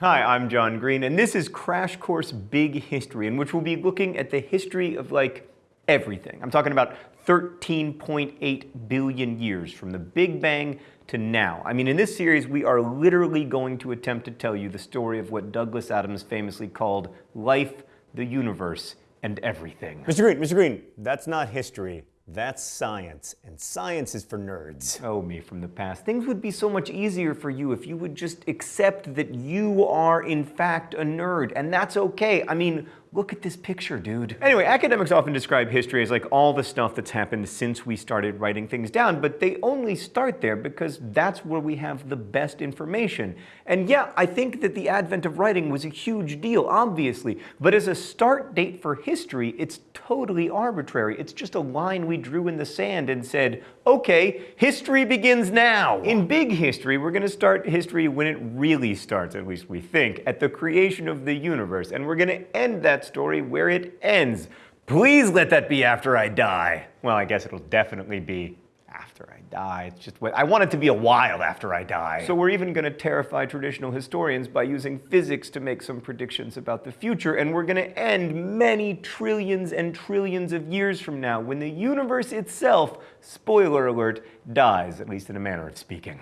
Hi, I'm John Green, and this is Crash Course Big History, in which we'll be looking at the history of, like, everything. I'm talking about 13.8 billion years from the Big Bang to now. I mean, in this series, we are literally going to attempt to tell you the story of what Douglas Adams famously called life, the universe, and everything. Mr. Green, Mr. Green, that's not history. That's science, and science is for nerds. Oh, me from the past. Things would be so much easier for you if you would just accept that you are, in fact, a nerd, and that's okay. I mean, Look at this picture, dude. Anyway, academics often describe history as like all the stuff that's happened since we started writing things down, but they only start there because that's where we have the best information. And yeah, I think that the advent of writing was a huge deal, obviously, but as a start date for history, it's totally arbitrary. It's just a line we drew in the sand and said, okay, history begins now. In big history, we're gonna start history when it really starts, at least we think, at the creation of the universe, and we're gonna end that story where it ends. Please let that be after I die. Well, I guess it'll definitely be after I die. It's just what I want it to be a while after I die. So we're even going to terrify traditional historians by using physics to make some predictions about the future, and we're going to end many trillions and trillions of years from now when the universe itself, spoiler alert, dies, at least in a manner of speaking.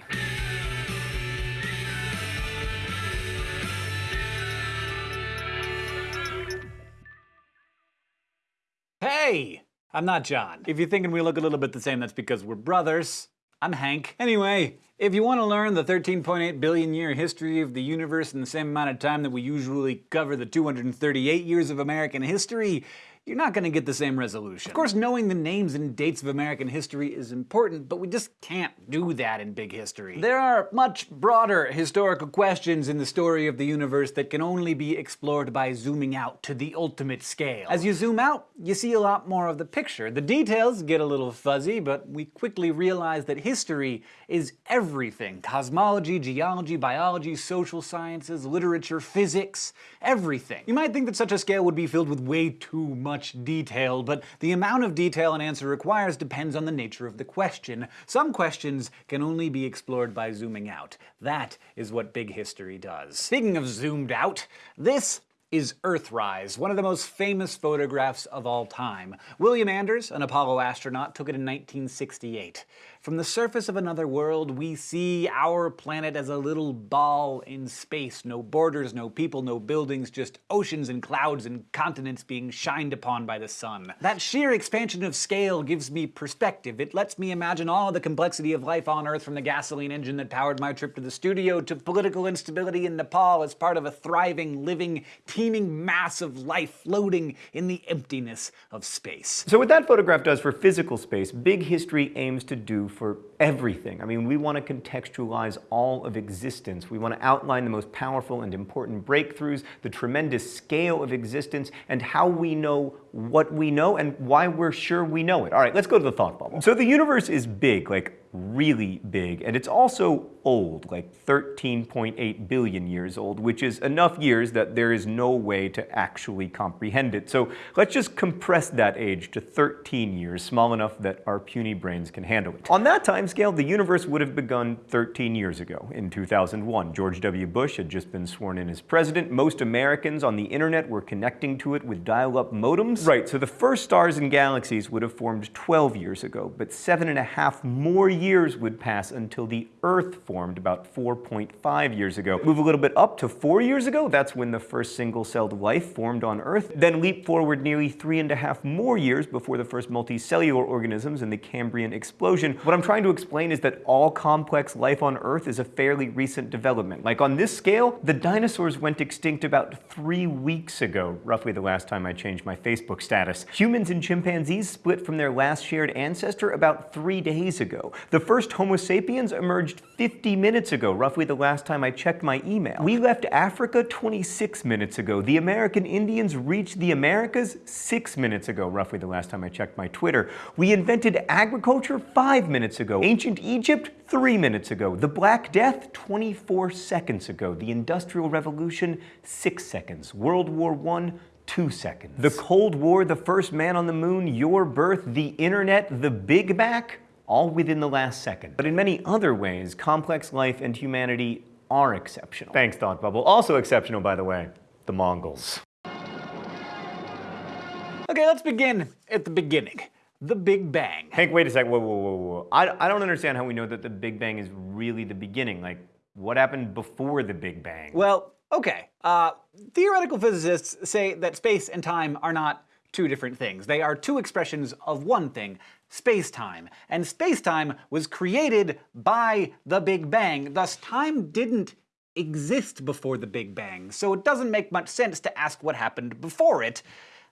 Hey! I'm not John. If you're thinking we look a little bit the same, that's because we're brothers. I'm Hank. Anyway, if you want to learn the 13.8 billion year history of the universe in the same amount of time that we usually cover the 238 years of American history, you're not going to get the same resolution. Of course, knowing the names and dates of American history is important, but we just can't do that in big history. There are much broader historical questions in the story of the universe that can only be explored by zooming out to the ultimate scale. As you zoom out, you see a lot more of the picture. The details get a little fuzzy, but we quickly realize that history is everything. Cosmology, geology, biology, social sciences, literature, physics, everything. You might think that such a scale would be filled with way too much much detail, but the amount of detail an answer requires depends on the nature of the question. Some questions can only be explored by zooming out. That is what big history does. Speaking of zoomed out, this is Earthrise, one of the most famous photographs of all time. William Anders, an Apollo astronaut, took it in 1968. From the surface of another world, we see our planet as a little ball in space. No borders, no people, no buildings, just oceans and clouds and continents being shined upon by the sun. That sheer expansion of scale gives me perspective. It lets me imagine all the complexity of life on Earth from the gasoline engine that powered my trip to the studio to political instability in Nepal as part of a thriving, living, teeming mass of life floating in the emptiness of space. So what that photograph does for physical space, big history aims to do for everything. I mean, we want to contextualize all of existence. We want to outline the most powerful and important breakthroughs, the tremendous scale of existence, and how we know what we know and why we're sure we know it. All right, let's go to the thought bubble. So the universe is big, like really big, and it's also old, like 13.8 billion years old, which is enough years that there is no way to actually comprehend it. So let's just compress that age to 13 years, small enough that our puny brains can handle it. On that time scale, the universe would have begun 13 years ago, in 2001. George W. Bush had just been sworn in as president. Most Americans on the internet were connecting to it with dial-up modems. Right, so the first stars and galaxies would have formed 12 years ago, but seven and a half more years would pass until the Earth formed about 4.5 years ago. Move a little bit up to four years ago, that's when the first single-celled life formed on Earth. Then leap forward nearly three and a half more years before the first multicellular organisms in the Cambrian explosion. What I'm trying to explain is that all complex life on Earth is a fairly recent development. Like on this scale, the dinosaurs went extinct about three weeks ago, roughly the last time I changed my Facebook status. Humans and chimpanzees split from their last shared ancestor about three days ago. The first Homo sapiens emerged 50 minutes ago, roughly the last time I checked my email. We left Africa 26 minutes ago. The American Indians reached the Americas 6 minutes ago, roughly the last time I checked my Twitter. We invented agriculture 5 minutes ago. Ancient Egypt 3 minutes ago. The Black Death 24 seconds ago. The Industrial Revolution 6 seconds. World War I two seconds. The Cold War, the first man on the moon, your birth, the internet, the Big Bang, all within the last second. But in many other ways, complex life and humanity are exceptional. Thanks, Thought Bubble. Also exceptional, by the way, the Mongols. Okay, let's begin at the beginning. The Big Bang. Hank, wait a sec. Whoa, whoa, whoa, whoa. I, I don't understand how we know that the Big Bang is really the beginning. Like, what happened before the Big Bang? Well, okay. Uh, theoretical physicists say that space and time are not two different things. They are two expressions of one thing, space-time. And space-time was created by the Big Bang, thus time didn't exist before the Big Bang, so it doesn't make much sense to ask what happened before it.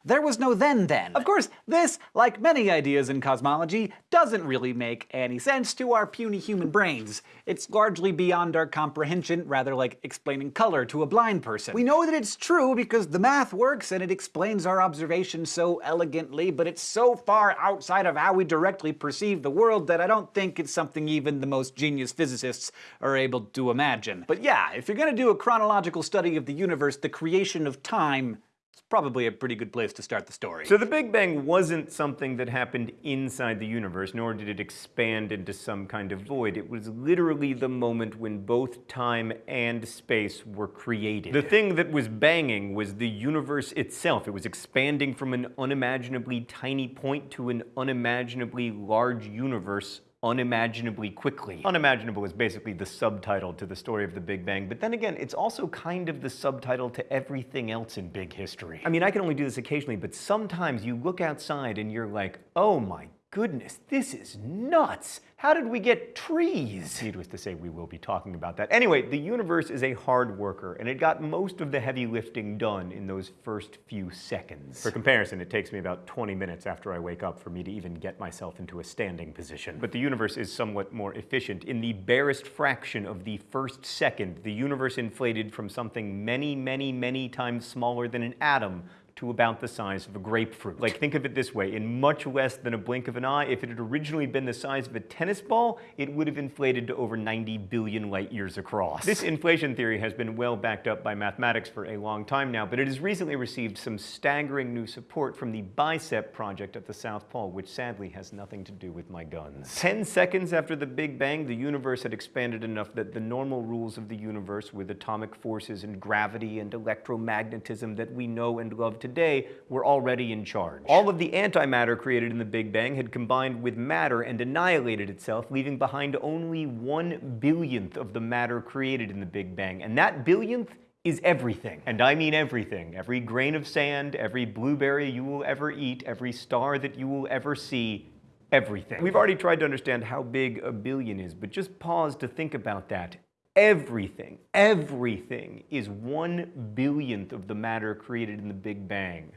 There was no then then. Of course, this, like many ideas in cosmology, doesn't really make any sense to our puny human brains. It's largely beyond our comprehension, rather like explaining color to a blind person. We know that it's true because the math works and it explains our observations so elegantly, but it's so far outside of how we directly perceive the world that I don't think it's something even the most genius physicists are able to imagine. But yeah, if you're gonna do a chronological study of the universe, the creation of time it's probably a pretty good place to start the story. So the Big Bang wasn't something that happened inside the universe, nor did it expand into some kind of void. It was literally the moment when both time and space were created. The thing that was banging was the universe itself. It was expanding from an unimaginably tiny point to an unimaginably large universe unimaginably quickly. Unimaginable is basically the subtitle to the story of the Big Bang, but then again, it's also kind of the subtitle to everything else in big history. I mean, I can only do this occasionally, but sometimes you look outside and you're like, oh my goodness, this is nuts. How did we get trees? Needless to say, we will be talking about that. Anyway, the universe is a hard worker, and it got most of the heavy lifting done in those first few seconds. For comparison, it takes me about 20 minutes after I wake up for me to even get myself into a standing position. But the universe is somewhat more efficient. In the barest fraction of the first second, the universe inflated from something many, many, many times smaller than an atom to about the size of a grapefruit. Like think of it this way, in much less than a blink of an eye, if it had originally been the size of a tennis ball, it would have inflated to over 90 billion light years across. This inflation theory has been well backed up by mathematics for a long time now, but it has recently received some staggering new support from the BICEP project at the South Pole, which sadly has nothing to do with my guns. 10 seconds after the Big Bang, the universe had expanded enough that the normal rules of the universe with atomic forces and gravity and electromagnetism that we know and love today today were already in charge. All of the antimatter created in the Big Bang had combined with matter and annihilated itself, leaving behind only one billionth of the matter created in the Big Bang. And that billionth is everything. And I mean everything. Every grain of sand, every blueberry you will ever eat, every star that you will ever see, everything. We've already tried to understand how big a billion is, but just pause to think about that. Everything, everything is one billionth of the matter created in the Big Bang.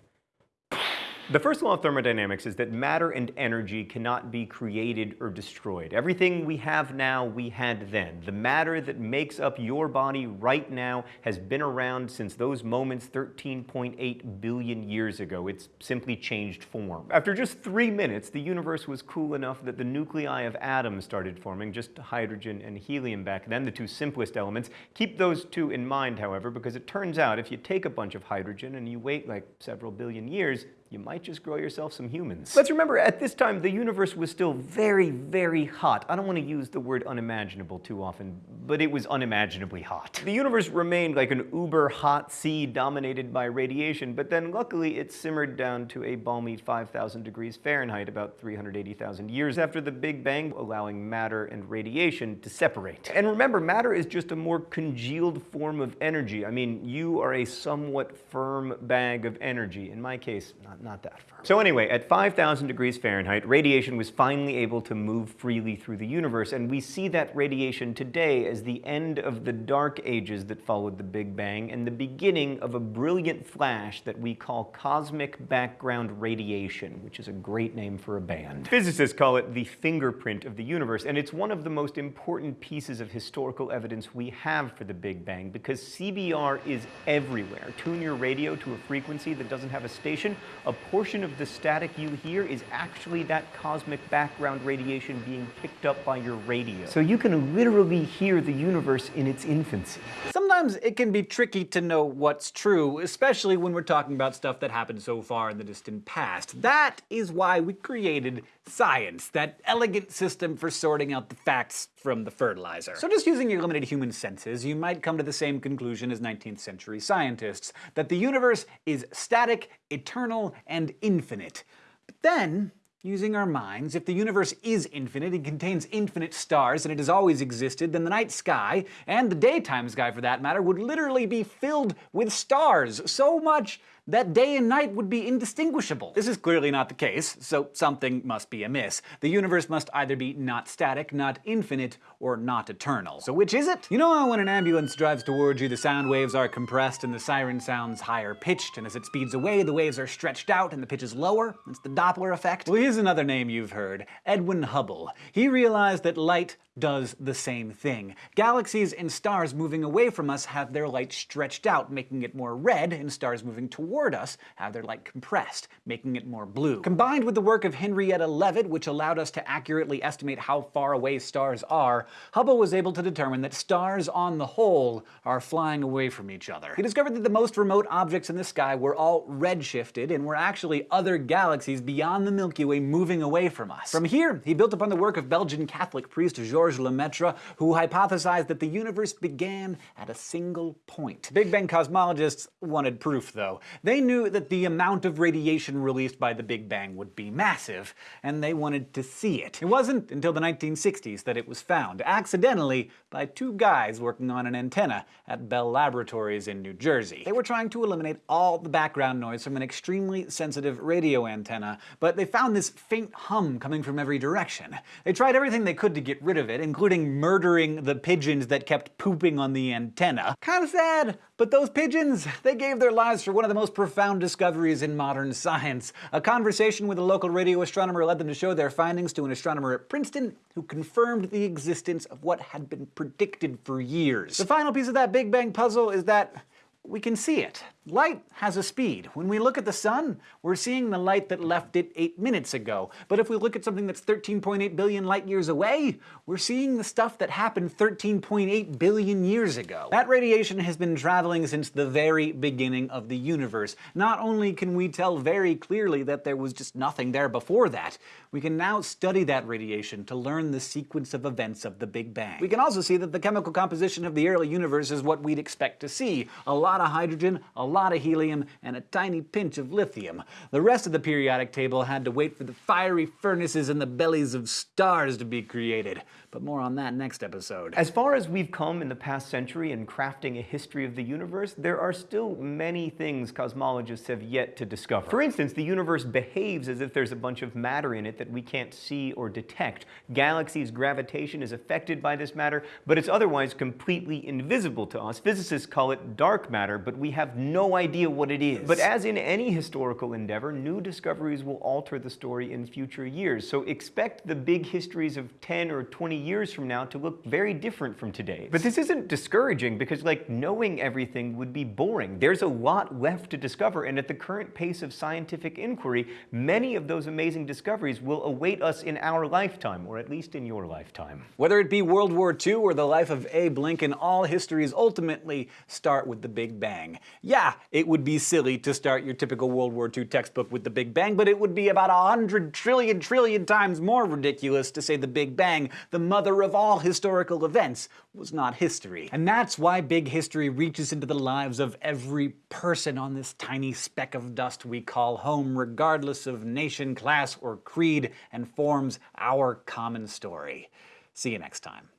The first law of thermodynamics is that matter and energy cannot be created or destroyed. Everything we have now, we had then. The matter that makes up your body right now has been around since those moments 13.8 billion years ago. It's simply changed form. After just three minutes, the universe was cool enough that the nuclei of atoms started forming, just hydrogen and helium back then, the two simplest elements. Keep those two in mind, however, because it turns out if you take a bunch of hydrogen and you wait like several billion years, you might just grow yourself some humans. Let's remember, at this time, the universe was still very, very hot. I don't want to use the word unimaginable too often, but it was unimaginably hot. The universe remained like an uber hot sea dominated by radiation, but then luckily it simmered down to a balmy 5,000 degrees Fahrenheit about 380,000 years after the Big Bang, allowing matter and radiation to separate. And remember, matter is just a more congealed form of energy. I mean, you are a somewhat firm bag of energy. In my case, not not that. So anyway, at 5,000 degrees Fahrenheit, radiation was finally able to move freely through the universe, and we see that radiation today as the end of the dark ages that followed the Big Bang and the beginning of a brilliant flash that we call cosmic background radiation, which is a great name for a band. Physicists call it the fingerprint of the universe, and it's one of the most important pieces of historical evidence we have for the Big Bang because CBR is everywhere. Tune your radio to a frequency that doesn't have a station, a portion of the static you hear is actually that cosmic background radiation being picked up by your radio. So you can literally hear the universe in its infancy. Sometimes it can be tricky to know what's true, especially when we're talking about stuff that happened so far in the distant past. That is why we created science, that elegant system for sorting out the facts from the fertilizer. So just using your limited human senses, you might come to the same conclusion as 19th century scientists, that the universe is static, eternal, and infinite. But then, Using our minds, if the universe is infinite and contains infinite stars and it has always existed, then the night sky, and the daytime sky for that matter, would literally be filled with stars. So much that day and night would be indistinguishable. This is clearly not the case, so something must be amiss. The universe must either be not static, not infinite, or not eternal. So which is it? You know how when an ambulance drives towards you, the sound waves are compressed and the siren sounds higher pitched, and as it speeds away, the waves are stretched out and the pitch is lower? It's the Doppler effect. Well, here's another name you've heard, Edwin Hubble. He realized that light does the same thing. Galaxies and stars moving away from us have their light stretched out, making it more red, and stars moving toward us have their light compressed, making it more blue. Combined with the work of Henrietta Leavitt, which allowed us to accurately estimate how far away stars are, Hubble was able to determine that stars on the whole are flying away from each other. He discovered that the most remote objects in the sky were all redshifted and were actually other galaxies beyond the Milky Way moving away from us. From here, he built upon the work of Belgian Catholic priest Georges Georges Lemaitre, who hypothesized that the universe began at a single point. Big Bang cosmologists wanted proof, though. They knew that the amount of radiation released by the Big Bang would be massive, and they wanted to see it. It wasn't until the 1960s that it was found, accidentally, by two guys working on an antenna at Bell Laboratories in New Jersey. They were trying to eliminate all the background noise from an extremely sensitive radio antenna, but they found this faint hum coming from every direction. They tried everything they could to get rid of it, it, including murdering the pigeons that kept pooping on the antenna. Kinda sad, but those pigeons, they gave their lives for one of the most profound discoveries in modern science. A conversation with a local radio astronomer led them to show their findings to an astronomer at Princeton who confirmed the existence of what had been predicted for years. The final piece of that Big Bang puzzle is that we can see it. Light has a speed. When we look at the sun, we're seeing the light that left it 8 minutes ago. But if we look at something that's 13.8 billion light years away, we're seeing the stuff that happened 13.8 billion years ago. That radiation has been traveling since the very beginning of the universe. Not only can we tell very clearly that there was just nothing there before that, we can now study that radiation to learn the sequence of events of the Big Bang. We can also see that the chemical composition of the early universe is what we'd expect to see. A lot of hydrogen, a lot of helium, and a tiny pinch of lithium. The rest of the periodic table had to wait for the fiery furnaces in the bellies of stars to be created. But more on that next episode. As far as we've come in the past century in crafting a history of the universe, there are still many things cosmologists have yet to discover. For instance, the universe behaves as if there's a bunch of matter in it that we can't see or detect. Galaxies' gravitation is affected by this matter, but it's otherwise completely invisible to us. Physicists call it dark matter, but we have no idea what it is. But as in any historical endeavor, new discoveries will alter the story in future years. So expect the big histories of 10 or 20 years from now to look very different from today. But this isn't discouraging because like knowing everything would be boring. There's a lot left to discover and at the current pace of scientific inquiry, many of those amazing discoveries will await us in our lifetime, or at least in your lifetime. Whether it be World War II or the life of Abe Lincoln, all histories ultimately start with the Big Bang. Yeah, it would be silly to start your typical World War II textbook with the Big Bang, but it would be about a hundred trillion trillion times more ridiculous to say the Big Bang, the mother of all historical events, was not history. And that's why big history reaches into the lives of every person on this tiny speck of dust we call home, regardless of nation, class, or creed, and forms our common story. See you next time.